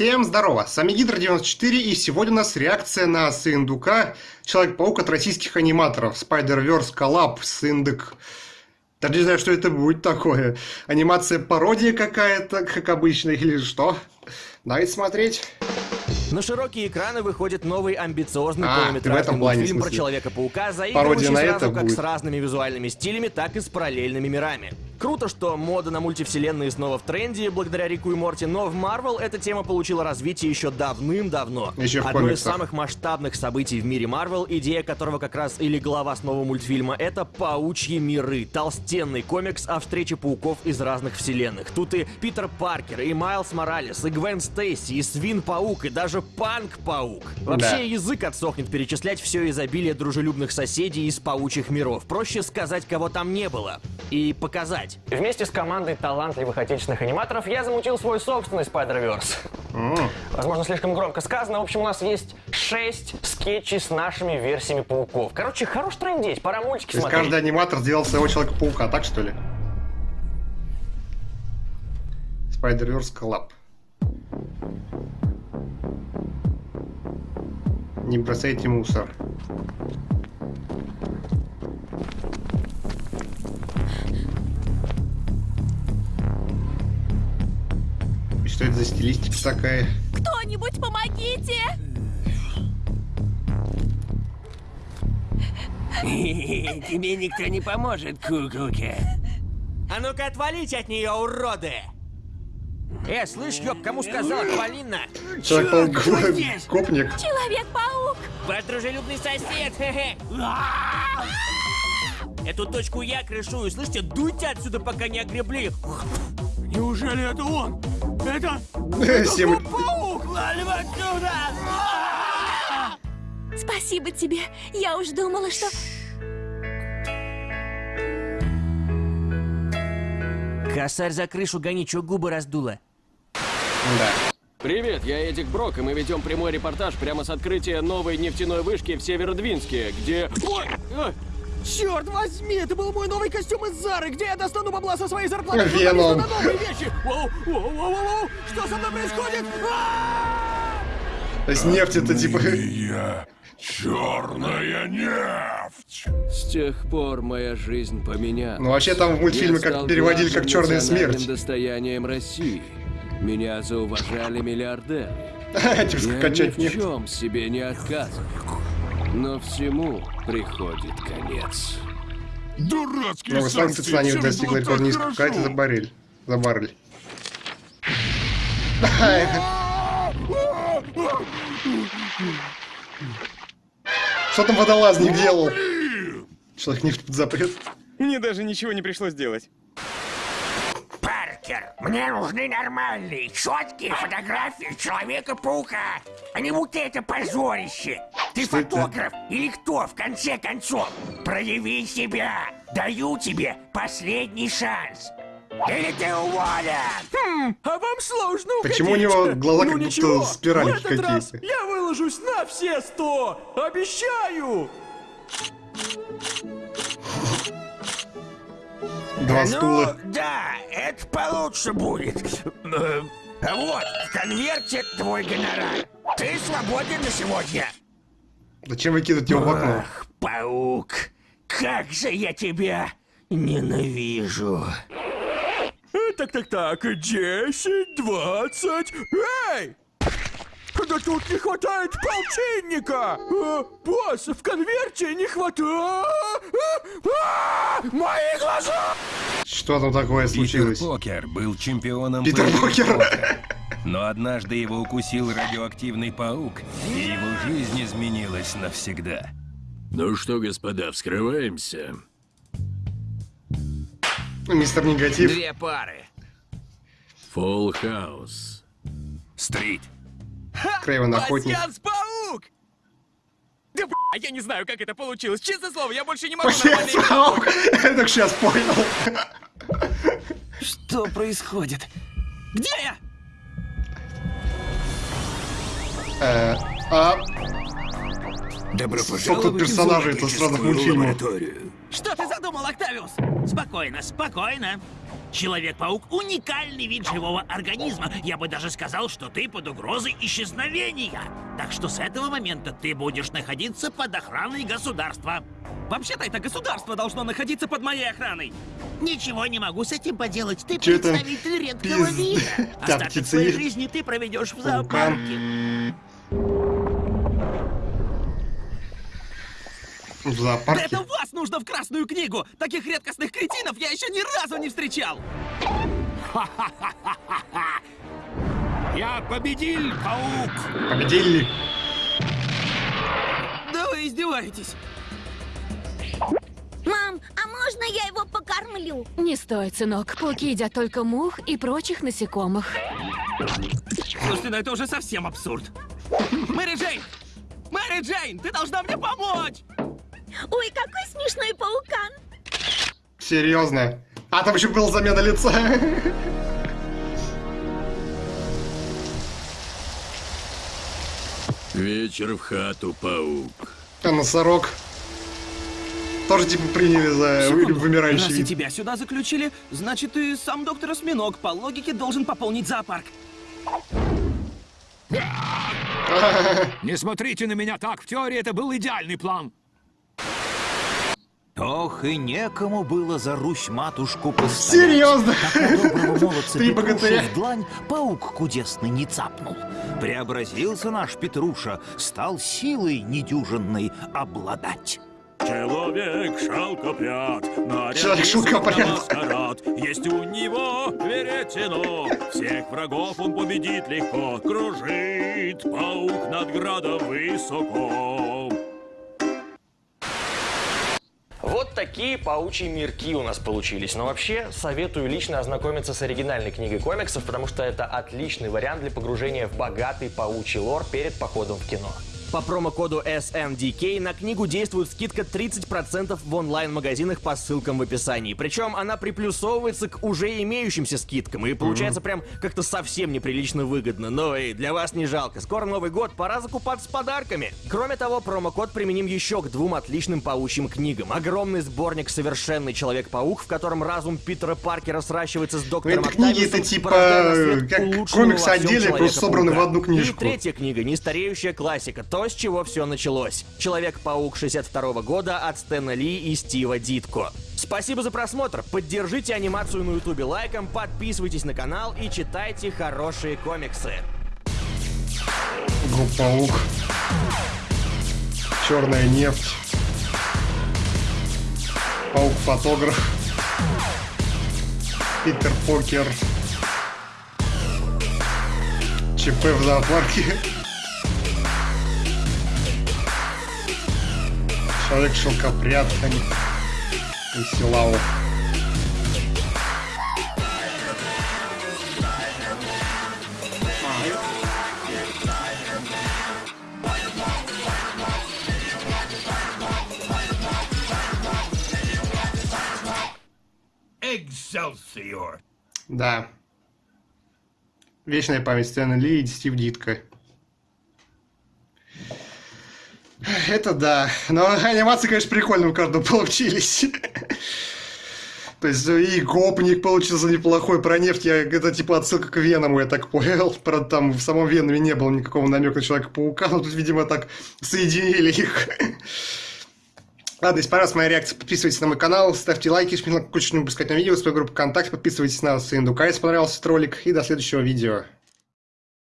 Всем здорово, с вами Гидро94 и сегодня у нас реакция на Сындука Человек-паук от российских аниматоров Spider-Verse Collab Сындык. Даже не знаю, что это будет такое. Анимация пародия какая-то, как обычно, или что? Давайте смотреть. На широкие экраны выходит новый амбициозный А, полнометражный мультфильм про. Человека-паука, заигрывающий сразу как будет. с разными визуальными стилями, так и с параллельными мирами. Круто, что мода на мультивселенные снова в тренде благодаря Рику и Морти, но в Марвел эта тема получила развитие еще давным-давно. Еще в Одно из самых масштабных событий в мире Марвел, идея которого как раз или глава основного мультфильма, это паучьи миры. Толстенный комикс о встрече пауков из разных вселенных. Тут и Питер Паркер, и Майлз Моралес, и Гвен Стейси, и Свин-паук, и даже Панк-паук. Вообще Да. язык отсохнет перечислять все изобилие дружелюбных соседей из паучьих миров. Проще сказать, кого там не было. И показать. Вместе с командой талантливых отечественных аниматоров я замутил свой собственный Spider-Verse. Возможно, слишком громко сказано. В общем, у нас есть шесть скетчей с нашими версиями пауков. Короче, хорош трендеть, пора мультики То есть смотреть. каждый аниматор сделал своего Человека-паука, так что ли? Spider-Verse Collab. Не бросайте мусор. Что это за стилистика такая? Кто-нибудь помогите! Тебе никто не поможет, куколка. А ну-ка отвалите от нее, уроды! Э, слышь, ёб, кому сказал, Полина? Человек-паук копник. Человек-паук! Ваш дружелюбный сосед, хе-хе. Эту точку я крышую, слышите? Дуйте отсюда, пока не огребли. Неужели это он? Это... Всем- Паук! Валим отсюда! Спасибо тебе. Я уж думала, что... Косарь за крышу гони, чё губы раздула? Да. Привет, я Эдик Брок, и мы ведем прямой репортаж прямо с открытия новой нефтяной вышки в Северодвинске, где... Ой! Черт возьми, это был мой новый костюм из Зары! Где я достану бабла со своей зарплаты? Веном. на новые вещи! Воу, воу, воу, воу, воу! Что со мной происходит? То есть нефть это типа... Я черная нефть. С тех пор моя жизнь поменялась. Ну вообще там в мультфильме как переводили как черная смерть. достоянием России. Меня зауважали миллиардеры. Типа Я скачать ни в нефть. чем себе не отказываю. Но всему приходит конец. Дурацкий Новые санкции цена не достигла рекорд низкого. Это за баррель? За баррель. Что там водолазник делал? Человек нефть под запрет. Мне даже ничего не пришлось делать. Паркер, мне нужны нормальные, четкие фотографии Человека-паука, а не вот это позорище. Ты Что это? фотограф или кто, в конце концов? Прояви себя. Даю тебе последний шанс. Или ты уволен. Хм, а вам сложно Почему у него глаза ну как будто ничего, этот раз какие-то? я выложусь на все сто! Обещаю! Два Ну, стула. да, это получше будет. Э, Вот, в конверте твой гонорар. Ты свободен на сегодня. Зачем выкидывать его в окно? Ах, паук, как же я тебя ненавижу. Так-так-так, 10, 20... Эй! Да тут не хватает полтинника! Э, босс, в конверте не хватает... А, Мои глаза! Что там такое Питер случилось? Покер был чемпионом Питер покер. Но однажды его укусил радиоактивный паук, и его жизнь изменилась навсегда. Ну что, господа, вскрываемся. Мистер Негатив. Две пары. Фолл Хаус. Стрит. Крейвен Охотник. паук! Да б***, я не знаю, как это получилось. Честное слово, я больше не могу нормально паук. Я только сейчас понял. Что происходит? Где я? Э, А Добро Сколько тут персонажей-то с разных мультфильмов? Что ты задумал, Октавиус? Спокойно, спокойно. Человек-паук — уникальный вид живого организма. Я бы даже сказал, что ты под угрозой исчезновения. Так что с этого момента ты будешь находиться под охраной государства. Вообще-то это государство должно находиться под моей охраной. Ничего не могу с этим поделать. Ты Чё представитель редкого пиз- вида. Та Остаток своей жизни ты проведешь в зоопарке. В Да зоопарке. это вас нужно в Красную книгу! Таких редкостных кретинов я еще ни разу не встречал! Я победил, паук! Победили. Да вы издеваетесь! Мам, а можно я его покормлю? Не стоит, сынок. Пауки едят только мух и прочих насекомых. Слушайте, ну это уже совсем абсурд. Мэри Джейн! Мэри Джейн, ты должна мне помочь! Ой, какой смешной паукан! Серьезно. А там еще была замена лица. Вечер в хату, паук. А носорог. Тоже типа приняли за Секунду. вымирающий Раз и тебя сюда заключили, значит и сам доктор Осьминог по логике должен пополнить зоопарк. Не смотрите на меня так, в теории это был идеальный план. Ох, и некому было за Русь-матушку постоять. Серьезно? Три богатыря. в длань паук кудесный не цапнул. Преобразился наш Петруша, стал силой недюжинной обладать. Человек Человек шелкопряд. маскарад. Есть у него веретено, всех врагов он победит легко. Кружит паук над градом высоко. Вот такие паучьи мирки у нас получились. Но вообще советую лично ознакомиться с оригинальной книгой комиксов, потому что это отличный вариант для погружения в богатый паучий лор перед походом в кино. По промокоду SNDK на книгу действует скидка 30% в онлайн-магазинах по ссылкам в описании. Причем она приплюсовывается к уже имеющимся скидкам. И получается прям как-то совсем неприлично выгодно. Но и для вас не жалко. Скоро Новый год, пора закупаться подарками. Кроме того, промокод применим еще к двум отличным паучьим книгам. Огромный сборник «Совершенный Человек-паук», в котором разум Питера Паркера сращивается с доктором это книги, это типа как всем отдельные, просто собраны в одну книжку. И третья книга, нестареющая классика, то, с чего все началось. Человек-паук 62 года от Стэна Ли и Стива Дитко. Спасибо за просмотр, поддержите анимацию на ютубе лайком, подписывайтесь на канал и читайте хорошие комиксы. Группа Паук. Черная нефть. Паук-фотограф. Питер Покер. ЧП в зоопарке. Человек-шелкопряд. И Силау. Экселсиор! Да. Вечная память Стэна Ли и Стив Дитко. Это да. Но анимации, конечно, прикольно у каждого получились. То есть и гопник получился неплохой. Про нефть я, это типа отсылка к Веному, я так понял. Правда, там в самом Веноме не было никакого намека на Человека-паука, но тут, видимо, так соединили их. Ладно, если понравилась моя реакция, подписывайтесь на мой канал, ставьте лайки, жмите на чтобы не пропускать новые видео, свою группу ВКонтакте, подписывайтесь на Сындука, если понравился этот ролик, и до следующего видео.